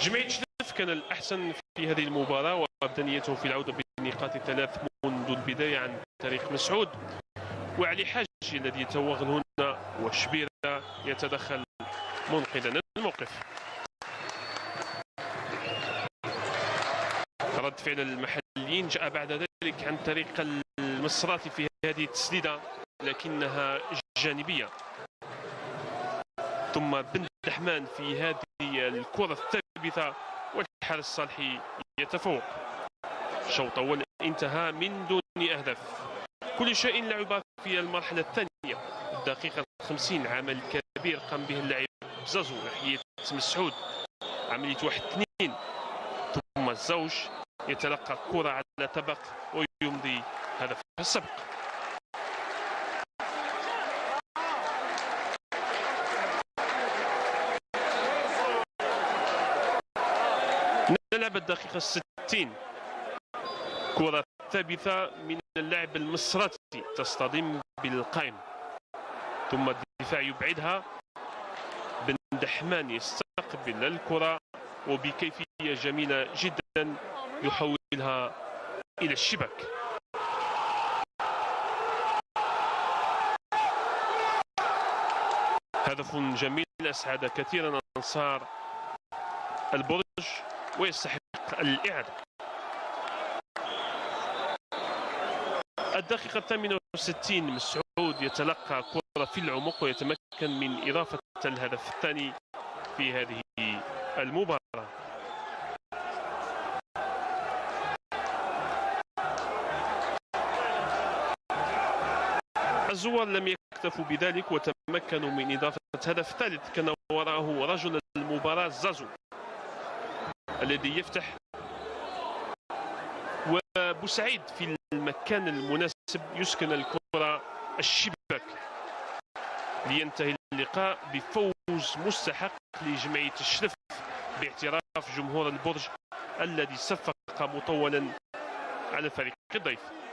جمعية شلف كان الأحسن في هذه المباراة وأبدى نيته في العودة بالنقاط الثلاث منذ البداية عن طريق مسعود. وعلي حاج الذي يتوغل هنا وشبيرة يتدخل منقذا الموقف. رد فعل المحليين جاء بعد ذلك عن طريق المصراتي في هذه التسديدة لكنها جانبية. ثم بن دحمان في هذه الكرة الثابتة والحارس الصالحي يتفوق. الشوط الأول انتهى من دون أهداف. كل شيء لعب في المرحلة الثانية. الدقيقة 50 عمل كبير قام به اللاعب زازو ناحية مسعود عملية واحد اثنين. ثم الزوج يتلقى كرة على طبق ويمضي هدف السبق نلعب الدقيقة 60 كرة ثابتة من اللاعب المصراتي تصطدم بالقائم ثم الدفاع يبعدها. بن دحمان يستقبل الكرة وبكيفية جميلة جدا يحولها إلى الشباك. هدف جميل. أسعد كثيرا أنصار البرج. ويستحق الإعادة. الدقيقة الثامنة وستين مسعود يتلقى كرة في العمق ويتمكن من إضافة الهدف الثاني في هذه المباراة. الزوار لم يكتفوا بذلك وتمكنوا من إضافة هدف ثالث كان وراءه رجل المباراة زازو. الذي يفتح وبوسعيد في المكان المناسب يسكن الكرة الشباك. لينتهي اللقاء بفوز مستحق لجمعية الشرف باعتراف جمهور البرج الذي صفق مطولا على فريق الضيف.